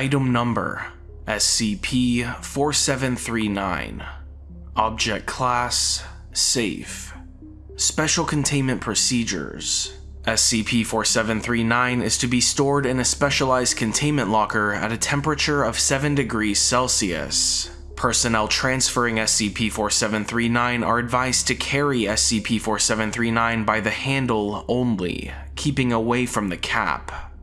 Item Number SCP-4739 Object Class Safe Special Containment Procedures SCP-4739 is to be stored in a specialized containment locker at a temperature of 7 degrees Celsius. Personnel transferring SCP-4739 are advised to carry SCP-4739 by the handle only, keeping away from the cap.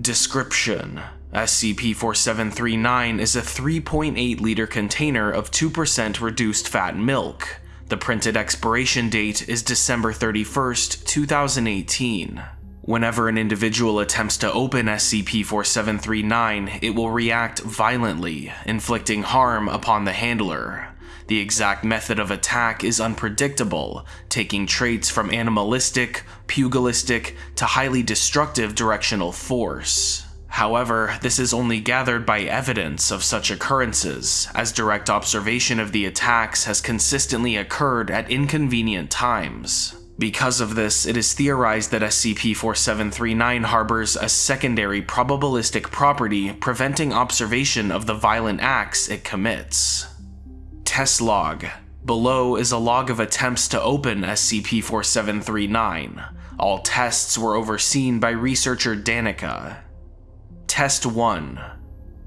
Description SCP-4739 is a 3.8 liter container of 2% reduced fat milk. The printed expiration date is December 31st, 2018. Whenever an individual attempts to open SCP-4739, it will react violently, inflicting harm upon the handler. The exact method of attack is unpredictable, taking traits from animalistic, pugilistic, to highly destructive directional force. However, this is only gathered by evidence of such occurrences, as direct observation of the attacks has consistently occurred at inconvenient times. Because of this, it is theorized that SCP-4739 harbors a secondary probabilistic property preventing observation of the violent acts it commits. Test Log Below is a log of attempts to open SCP-4739. All tests were overseen by researcher Danica. Test 1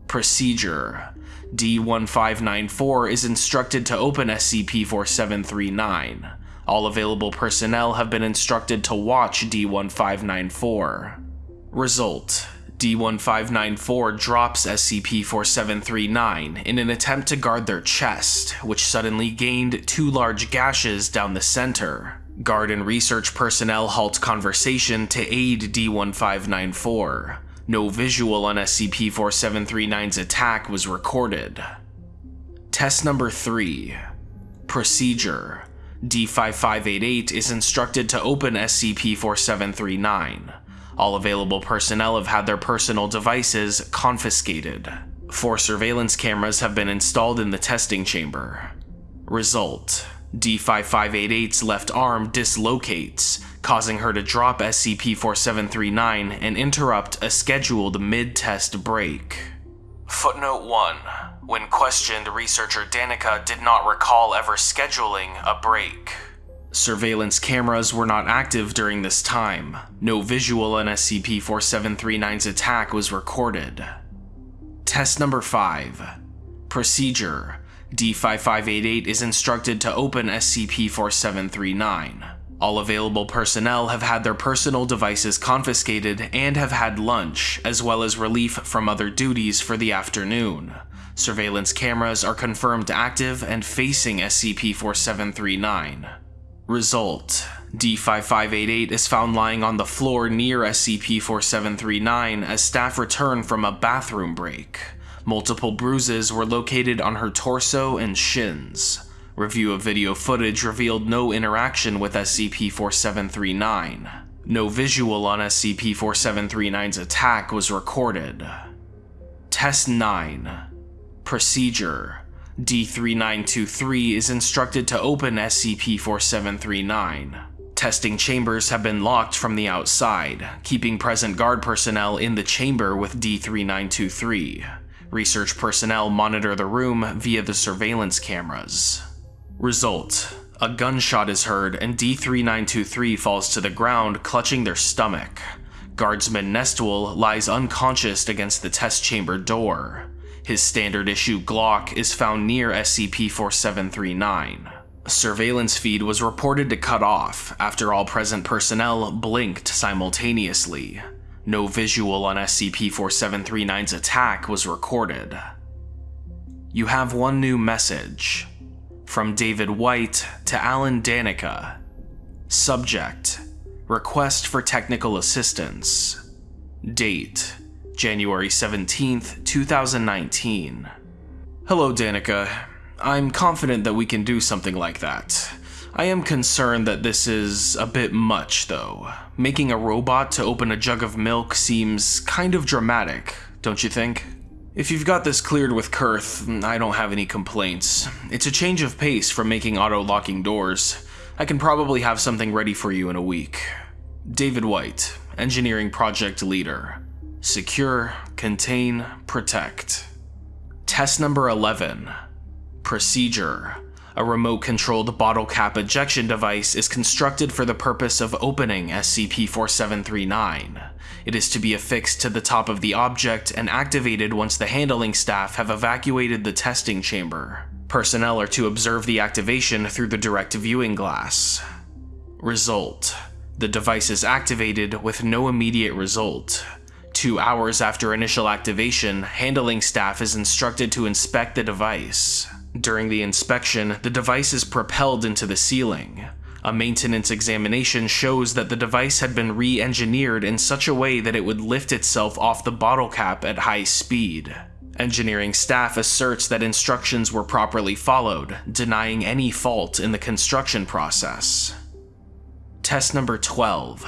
Procedure D1594 is instructed to open SCP-4739. All available personnel have been instructed to watch D1594. Result D1594 drops SCP-4739 in an attempt to guard their chest, which suddenly gained two large gashes down the center. Guard and research personnel halt conversation to aid D1594. No visual on SCP-4739's attack was recorded. Test number 3 Procedure D5588 is instructed to open SCP-4739. All available personnel have had their personal devices confiscated. Four surveillance cameras have been installed in the testing chamber. Result D5588's left arm dislocates, causing her to drop SCP-4739 and interrupt a scheduled mid-test break. Footnote 1. When questioned, researcher Danica did not recall ever scheduling a break. Surveillance cameras were not active during this time. No visual on SCP-4739's attack was recorded. Test number 5. Procedure D5588 is instructed to open SCP-4739. All available personnel have had their personal devices confiscated and have had lunch, as well as relief from other duties for the afternoon. Surveillance cameras are confirmed active and facing SCP-4739. Result D5588 is found lying on the floor near SCP-4739 as staff return from a bathroom break. Multiple bruises were located on her torso and shins. Review of video footage revealed no interaction with SCP-4739. No visual on SCP-4739's attack was recorded. Test 9 Procedure D3923 is instructed to open SCP-4739. Testing chambers have been locked from the outside, keeping present guard personnel in the chamber with D3923. Research personnel monitor the room via the surveillance cameras. Result. A gunshot is heard and D3923 falls to the ground clutching their stomach. Guardsman Nestwell lies unconscious against the test chamber door. His standard issue Glock is found near SCP-4739. Surveillance feed was reported to cut off after all present personnel blinked simultaneously. No visual on SCP-4739's attack was recorded. You have one new message. From David White to Alan Danica. Subject Request for technical assistance. Date January 17th, 2019. Hello, Danica. I'm confident that we can do something like that. I am concerned that this is a bit much, though. Making a robot to open a jug of milk seems kind of dramatic, don't you think? If you've got this cleared with Kurth, I don't have any complaints. It's a change of pace from making auto-locking doors. I can probably have something ready for you in a week. David White, Engineering Project Leader. Secure, Contain, Protect. Test number 11. Procedure. A remote controlled bottle cap ejection device is constructed for the purpose of opening SCP-4739. It is to be affixed to the top of the object and activated once the handling staff have evacuated the testing chamber. Personnel are to observe the activation through the direct viewing glass. Result. The device is activated with no immediate result. Two hours after initial activation, handling staff is instructed to inspect the device. During the inspection, the device is propelled into the ceiling. A maintenance examination shows that the device had been re-engineered in such a way that it would lift itself off the bottle cap at high speed. Engineering staff asserts that instructions were properly followed, denying any fault in the construction process. Test number 12.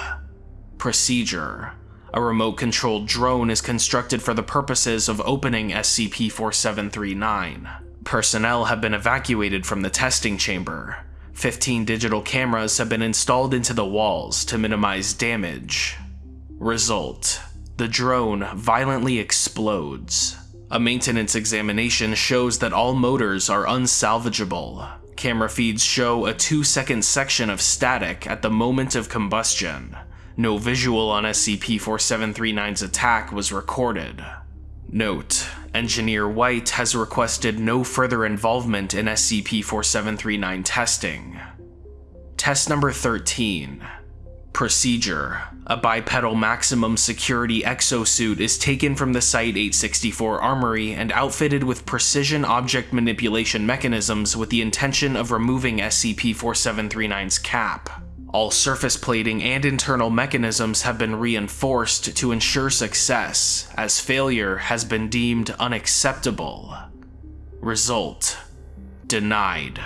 Procedure. A remote-controlled drone is constructed for the purposes of opening SCP-4739. Personnel have been evacuated from the testing chamber. 15 digital cameras have been installed into the walls to minimize damage. Result. The drone violently explodes. A maintenance examination shows that all motors are unsalvageable. Camera feeds show a 2 second section of static at the moment of combustion. No visual on SCP-4739's attack was recorded. Note, Engineer White has requested no further involvement in SCP-4739 testing. Test number 13. Procedure. A bipedal maximum security exosuit is taken from the Site-864 armory and outfitted with precision object manipulation mechanisms with the intention of removing SCP-4739's cap. All surface plating and internal mechanisms have been reinforced to ensure success, as failure has been deemed unacceptable. Result Denied.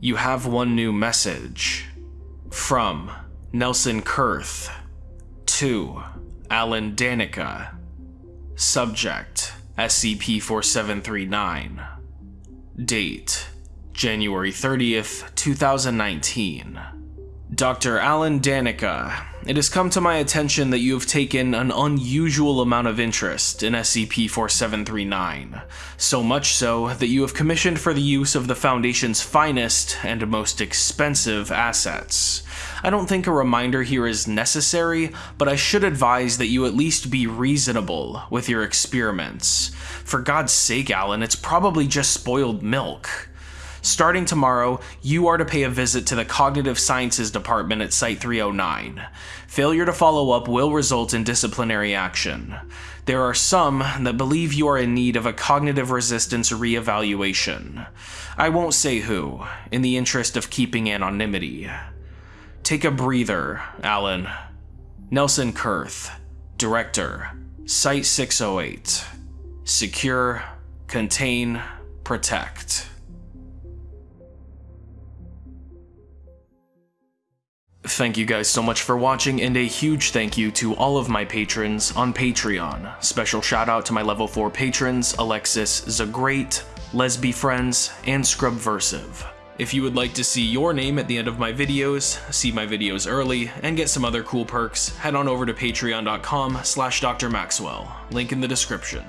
You have one new message. From Nelson Kurth. To Alan Danica. Subject SCP-4739. Date January 30th, 2019. Dr. Alan Danica, it has come to my attention that you have taken an unusual amount of interest in SCP-4739, so much so that you have commissioned for the use of the Foundation's finest and most expensive assets. I don't think a reminder here is necessary, but I should advise that you at least be reasonable with your experiments. For God's sake, Alan, it's probably just spoiled milk. Starting tomorrow, you are to pay a visit to the Cognitive Sciences Department at Site 309. Failure to follow up will result in disciplinary action. There are some that believe you are in need of a cognitive resistance re-evaluation. I won't say who, in the interest of keeping anonymity. Take a breather, Alan. Nelson Kurth, Director, Site 608. Secure, contain, protect. Thank you guys so much for watching, and a huge thank you to all of my patrons on Patreon. Special shout out to my level 4 patrons, Alexis Zagreat, Lesby Friends, and Scrubversive. If you would like to see your name at the end of my videos, see my videos early, and get some other cool perks, head on over to patreon.com slash drmaxwell, link in the description.